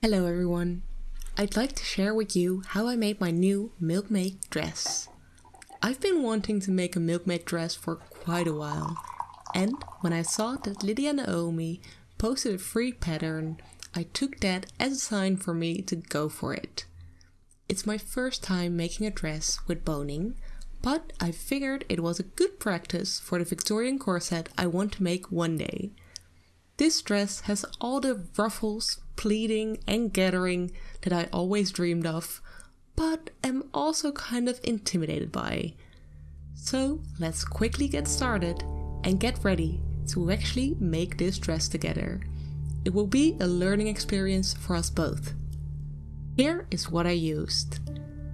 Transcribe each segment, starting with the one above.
Hello everyone. I'd like to share with you how I made my new Milkmaid dress. I've been wanting to make a Milkmaid dress for quite a while and when I saw that Lydia Naomi posted a free pattern, I took that as a sign for me to go for it. It's my first time making a dress with boning, but I figured it was a good practice for the Victorian corset I want to make one day. This dress has all the ruffles, pleating and gathering that I always dreamed of, but am also kind of intimidated by. So let's quickly get started and get ready to actually make this dress together. It will be a learning experience for us both. Here is what I used.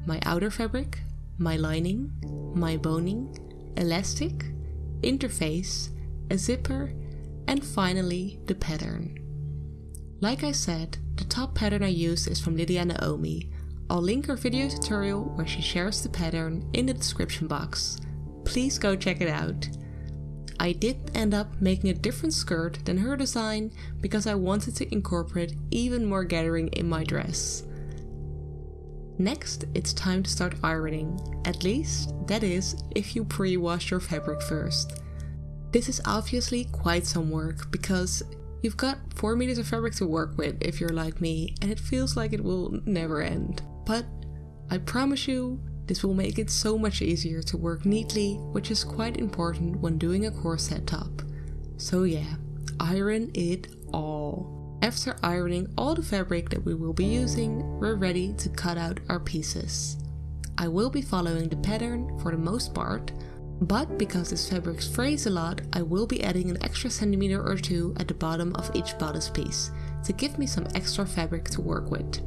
My outer fabric, my lining, my boning, elastic, interface, a zipper, and finally the pattern. Like I said, the top pattern I used is from Lydia Naomi. I'll link her video tutorial where she shares the pattern in the description box. Please go check it out. I did end up making a different skirt than her design because I wanted to incorporate even more gathering in my dress. Next, it's time to start ironing, at least that is if you pre-wash your fabric first. This is obviously quite some work because you've got 4 meters of fabric to work with if you're like me and it feels like it will never end. But I promise you, this will make it so much easier to work neatly, which is quite important when doing a corset top. So yeah, iron it all. After ironing all the fabric that we will be using, we're ready to cut out our pieces. I will be following the pattern for the most part, but because this fabric frays a lot, I will be adding an extra centimeter or two at the bottom of each bodice piece to give me some extra fabric to work with.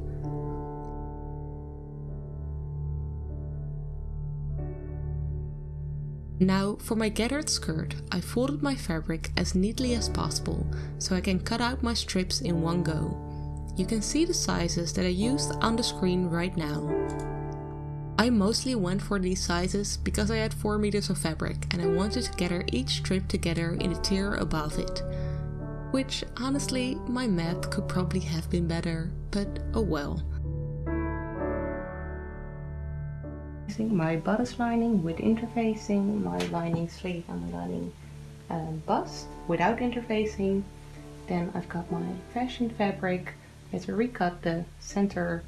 Now for my gathered skirt, I folded my fabric as neatly as possible so I can cut out my strips in one go. You can see the sizes that I used on the screen right now. I mostly went for these sizes because I had 4 meters of fabric and I wanted to gather each strip together in a tier above it. Which honestly, my math could probably have been better, but oh well. my bodice lining with interfacing, my lining sleeve and my lining um, bust without interfacing. Then I've got my fashion fabric. I had to recut the center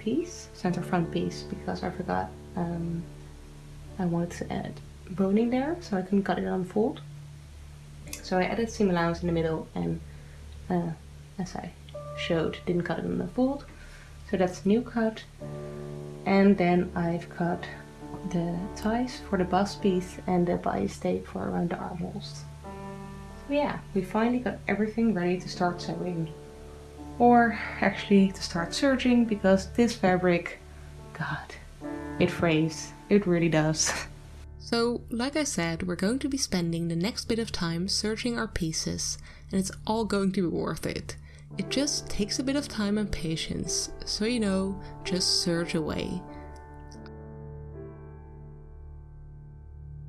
piece, center front piece, because I forgot um, I wanted to add boning there, so I couldn't cut it on fold. So I added seam allowance in the middle and uh, as I showed, didn't cut it on the fold. So that's new cut and then I've cut the ties for the bust piece and the bias tape for around the armholes. So yeah, we finally got everything ready to start sewing. Or actually to start serging because this fabric, god, it frays. It really does. So, like I said, we're going to be spending the next bit of time serging our pieces and it's all going to be worth it. It just takes a bit of time and patience, so you know, just serge away.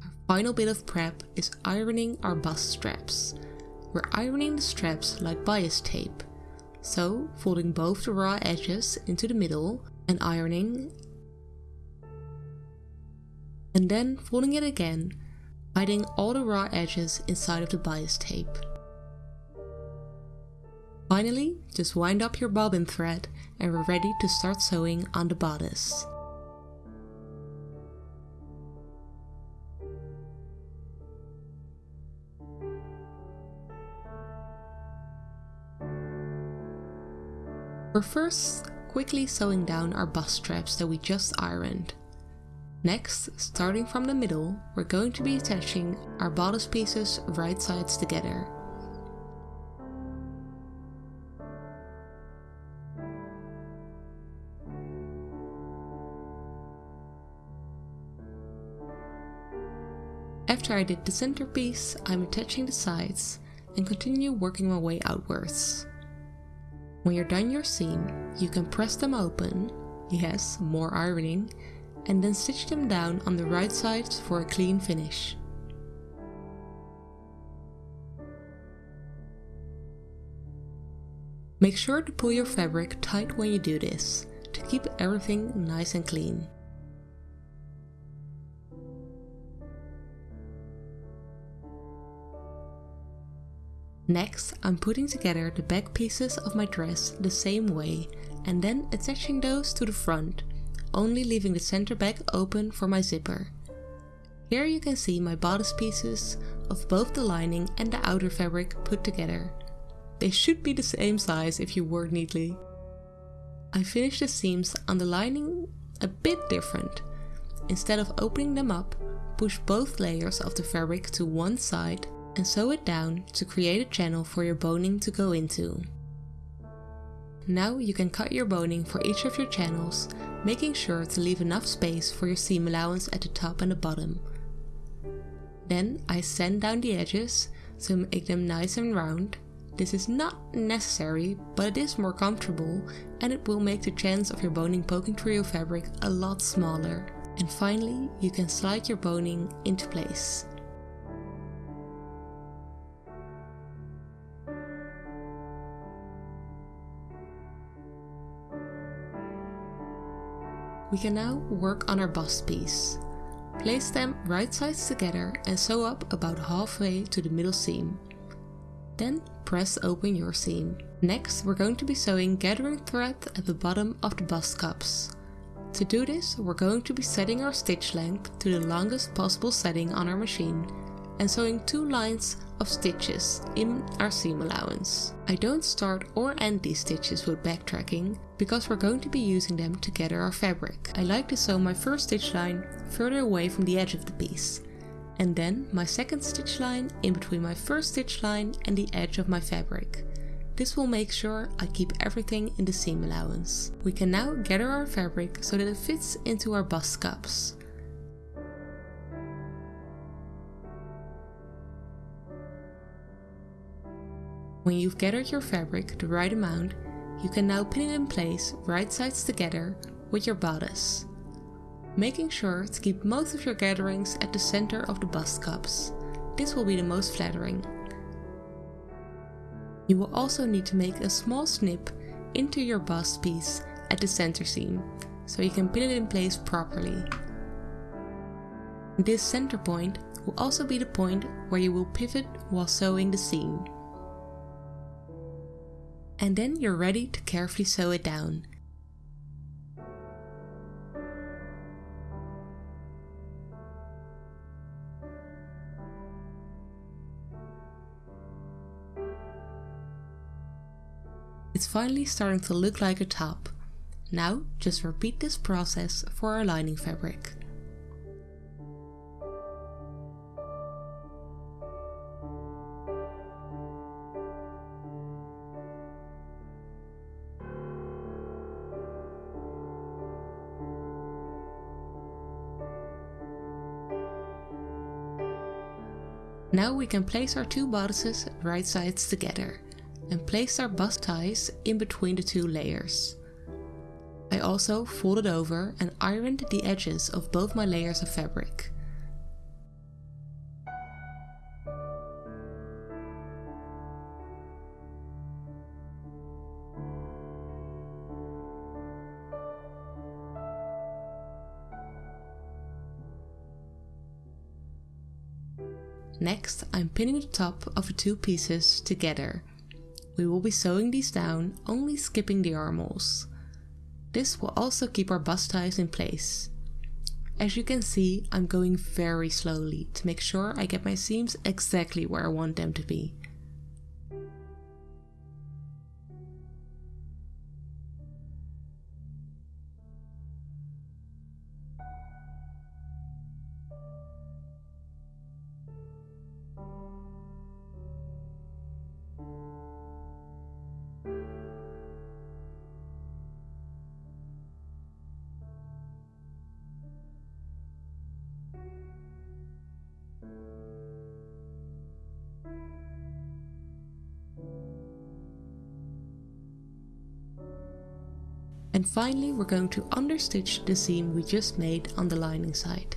Our final bit of prep is ironing our bust straps. We're ironing the straps like bias tape, so folding both the raw edges into the middle and ironing and then folding it again, hiding all the raw edges inside of the bias tape. Finally, just wind up your bobbin thread and we're ready to start sewing on the bodice. We're first quickly sewing down our bust straps that we just ironed. Next, starting from the middle, we're going to be attaching our bodice pieces right sides together. After I did the centerpiece, I'm attaching the sides and continue working my way outwards. When you're done your seam, you can press them open, yes, more ironing, and then stitch them down on the right sides for a clean finish. Make sure to pull your fabric tight when you do this, to keep everything nice and clean. Next, I'm putting together the back pieces of my dress the same way and then attaching those to the front, only leaving the center back open for my zipper. Here you can see my bodice pieces of both the lining and the outer fabric put together. They should be the same size if you work neatly. I finished the seams on the lining a bit different. Instead of opening them up, push both layers of the fabric to one side and sew it down to create a channel for your boning to go into. Now you can cut your boning for each of your channels, making sure to leave enough space for your seam allowance at the top and the bottom. Then I sand down the edges to make them nice and round. This is not necessary, but it is more comfortable and it will make the chance of your boning poking through your fabric a lot smaller. And finally, you can slide your boning into place. We can now work on our bust piece. Place them right sides together and sew up about halfway to the middle seam. Then press open your seam. Next we're going to be sewing gathering thread at the bottom of the bust cups. To do this we're going to be setting our stitch length to the longest possible setting on our machine and sewing two lines of stitches in our seam allowance. I don't start or end these stitches with backtracking because we're going to be using them to gather our fabric. I like to sew my first stitch line further away from the edge of the piece and then my second stitch line in between my first stitch line and the edge of my fabric. This will make sure I keep everything in the seam allowance. We can now gather our fabric so that it fits into our bust cups. When you've gathered your fabric the right amount, you can now pin it in place right sides together with your bodice. Making sure to keep most of your gatherings at the center of the bust cups. This will be the most flattering. You will also need to make a small snip into your bust piece at the center seam, so you can pin it in place properly. This center point will also be the point where you will pivot while sewing the seam and then you're ready to carefully sew it down. It's finally starting to look like a top. Now just repeat this process for our lining fabric. Now we can place our two bodices right sides together and place our bust ties in between the two layers. I also folded over and ironed the edges of both my layers of fabric. Pinning the top of the two pieces together. We will be sewing these down, only skipping the armholes. This will also keep our bust ties in place. As you can see, I'm going very slowly to make sure I get my seams exactly where I want them to be. And finally we're going to understitch the seam we just made on the lining side.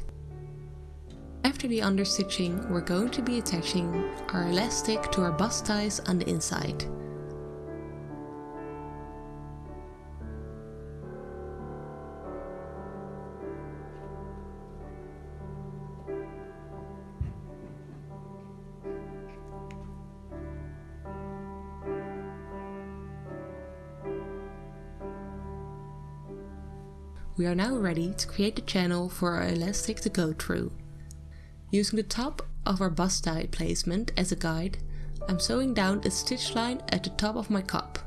After the understitching we're going to be attaching our elastic to our bust ties on the inside. We are now ready to create the channel for our elastic to go through. Using the top of our bust die placement as a guide, I'm sewing down a stitch line at the top of my cup.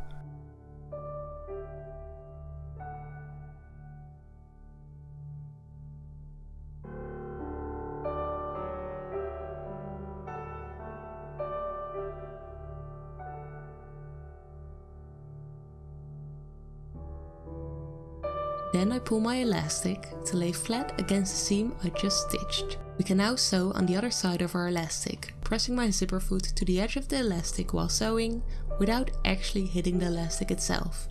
Pull my elastic to lay flat against the seam I just stitched. We can now sew on the other side of our elastic, pressing my zipper foot to the edge of the elastic while sewing without actually hitting the elastic itself,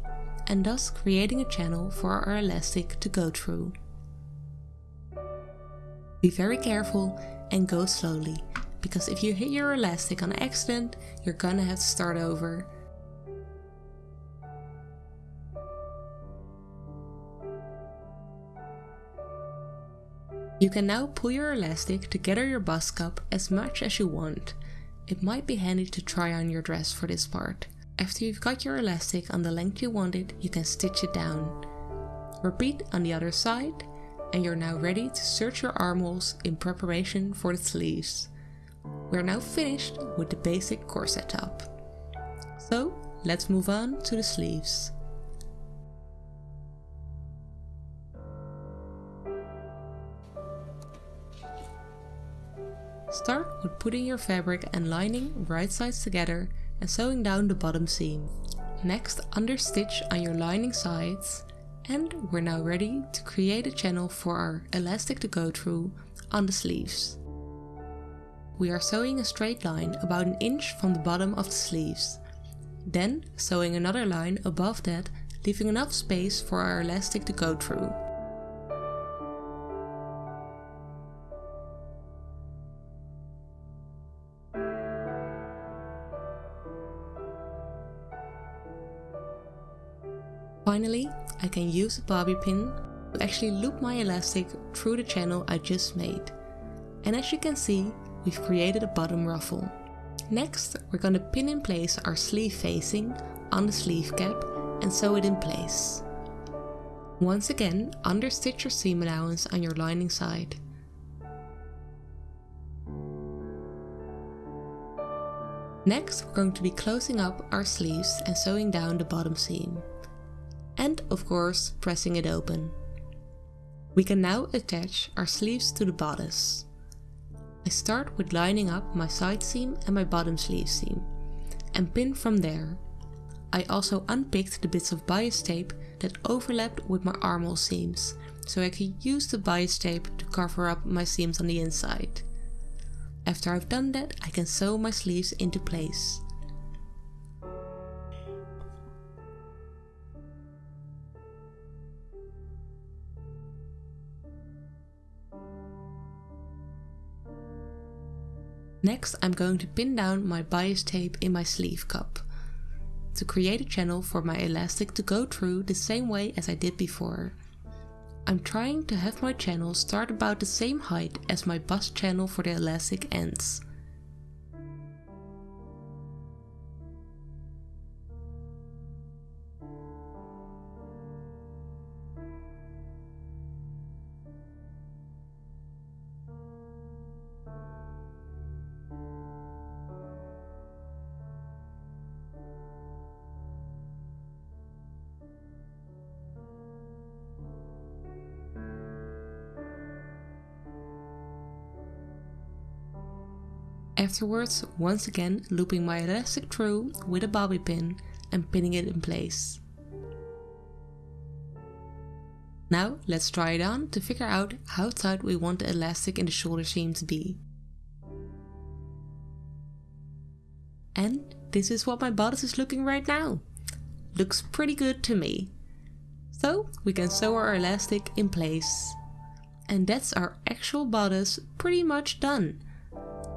and thus creating a channel for our elastic to go through. Be very careful and go slowly, because if you hit your elastic on accident, you're gonna have to start over You can now pull your elastic to gather your bust cup as much as you want. It might be handy to try on your dress for this part. After you've got your elastic on the length you want it, you can stitch it down. Repeat on the other side and you're now ready to serge your armholes in preparation for the sleeves. We're now finished with the basic corset top. So let's move on to the sleeves. Start with putting your fabric and lining right sides together and sewing down the bottom seam. Next understitch on your lining sides and we're now ready to create a channel for our elastic to go through on the sleeves. We are sewing a straight line about an inch from the bottom of the sleeves. Then sewing another line above that leaving enough space for our elastic to go through. Finally, I can use a bobby pin to actually loop my elastic through the channel I just made. And as you can see, we've created a bottom ruffle. Next, we're going to pin in place our sleeve facing on the sleeve cap and sew it in place. Once again, understitch your seam allowance on your lining side. Next, we're going to be closing up our sleeves and sewing down the bottom seam and of course pressing it open. We can now attach our sleeves to the bodice. I start with lining up my side seam and my bottom sleeve seam and pin from there. I also unpicked the bits of bias tape that overlapped with my armhole seams so I could use the bias tape to cover up my seams on the inside. After I've done that I can sew my sleeves into place. Next I'm going to pin down my bias tape in my sleeve cup to create a channel for my elastic to go through the same way as I did before. I'm trying to have my channel start about the same height as my bust channel for the elastic ends. Afterwards, once again looping my elastic through with a bobby pin and pinning it in place. Now let's try it on to figure out how tight we want the elastic in the shoulder seam to be. And this is what my bodice is looking right now. Looks pretty good to me. So we can sew our elastic in place. And that's our actual bodice pretty much done.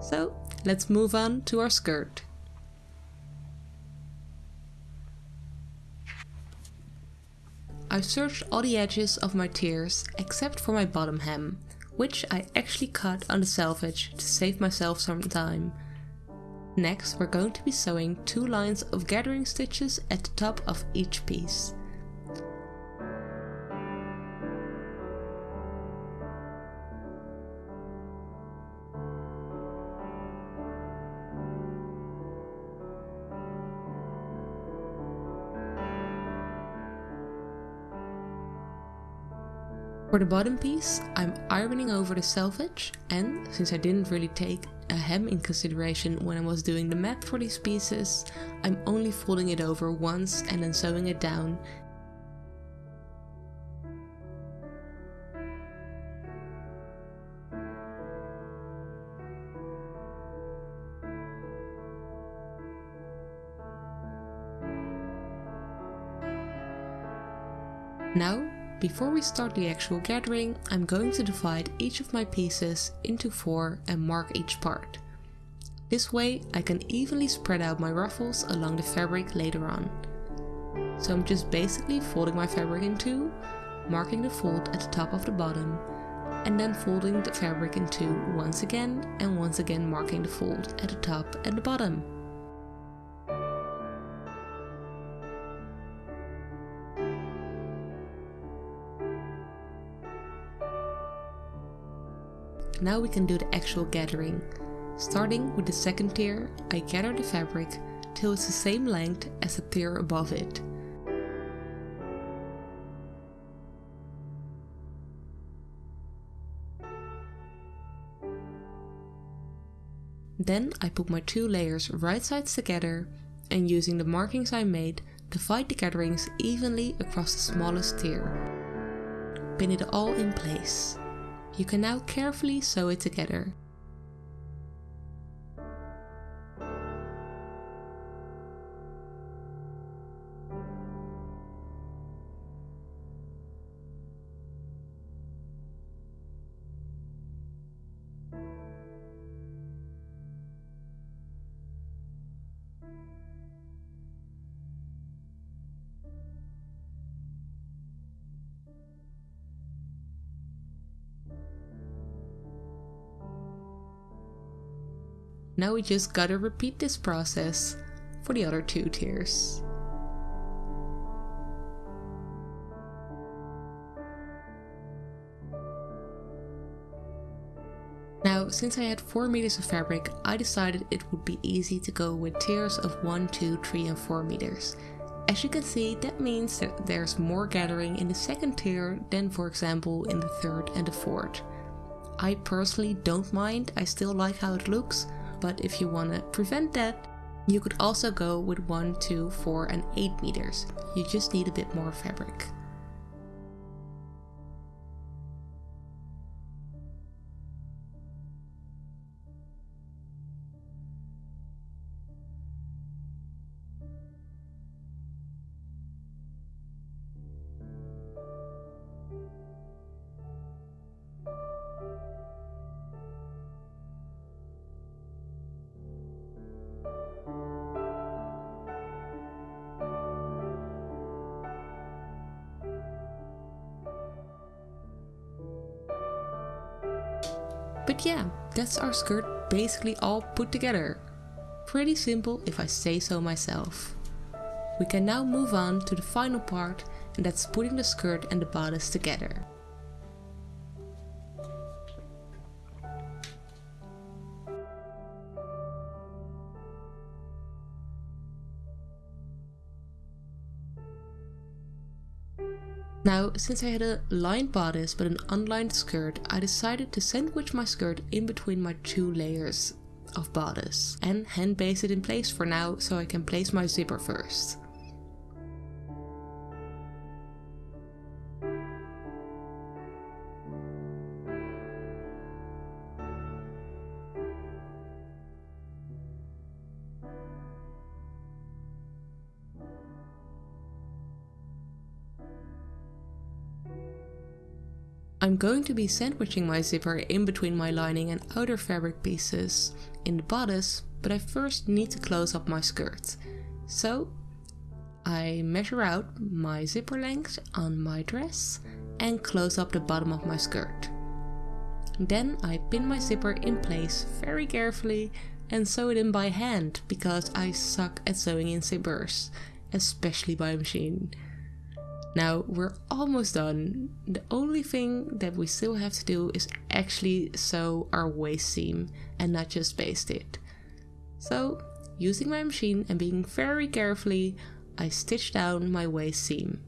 So let's move on to our skirt. I've serged all the edges of my tiers except for my bottom hem, which I actually cut on the selvage to save myself some time. Next we're going to be sewing two lines of gathering stitches at the top of each piece. For the bottom piece, I'm ironing over the selvage and since I didn't really take a hem in consideration when I was doing the math for these pieces, I'm only folding it over once and then sewing it down. Now, before we start the actual gathering, I'm going to divide each of my pieces into four and mark each part. This way I can evenly spread out my ruffles along the fabric later on. So I'm just basically folding my fabric in two, marking the fold at the top of the bottom, and then folding the fabric in two once again and once again marking the fold at the top and the bottom. Now we can do the actual gathering. Starting with the second tier, I gather the fabric till it's the same length as the tier above it. Then I put my two layers right sides together and using the markings I made, divide the gatherings evenly across the smallest tier. Pin it all in place. You can now carefully sew it together. Now we just gotta repeat this process for the other two tiers. Now, since I had 4 meters of fabric, I decided it would be easy to go with tiers of 1, 2, 3 and 4 meters. As you can see, that means that there's more gathering in the second tier than for example in the third and the fourth. I personally don't mind, I still like how it looks, but if you want to prevent that, you could also go with 1, 2, 4 and 8 meters. You just need a bit more fabric. But yeah, that's our skirt basically all put together. Pretty simple if I say so myself. We can now move on to the final part and that's putting the skirt and the bodice together. Now, since I had a lined bodice but an unlined skirt, I decided to sandwich my skirt in between my two layers of bodice and hand baste it in place for now so I can place my zipper first. I'm going to be sandwiching my zipper in between my lining and outer fabric pieces in the bodice, but I first need to close up my skirt. So I measure out my zipper length on my dress and close up the bottom of my skirt. Then I pin my zipper in place very carefully and sew it in by hand because I suck at sewing in zippers, especially by machine. Now we're almost done. The only thing that we still have to do is actually sew our waist seam and not just baste it. So using my machine and being very carefully, I stitch down my waist seam.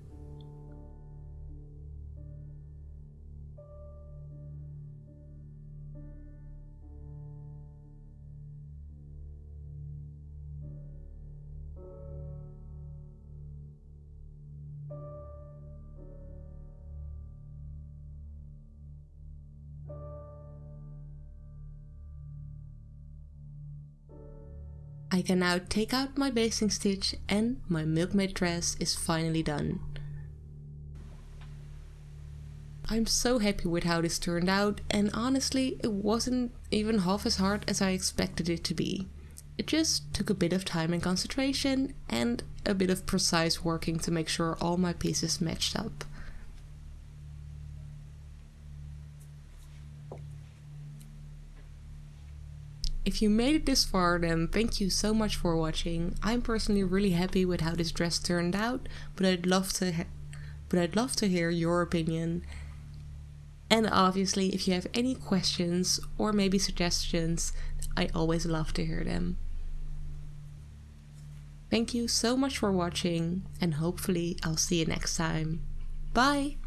I can now take out my basting stitch and my milkmaid dress is finally done. I'm so happy with how this turned out and honestly it wasn't even half as hard as I expected it to be. It just took a bit of time and concentration and a bit of precise working to make sure all my pieces matched up. If you made it this far then thank you so much for watching. I'm personally really happy with how this dress turned out, but I'd love to but I'd love to hear your opinion. And obviously if you have any questions or maybe suggestions, I always love to hear them. Thank you so much for watching and hopefully I'll see you next time. Bye!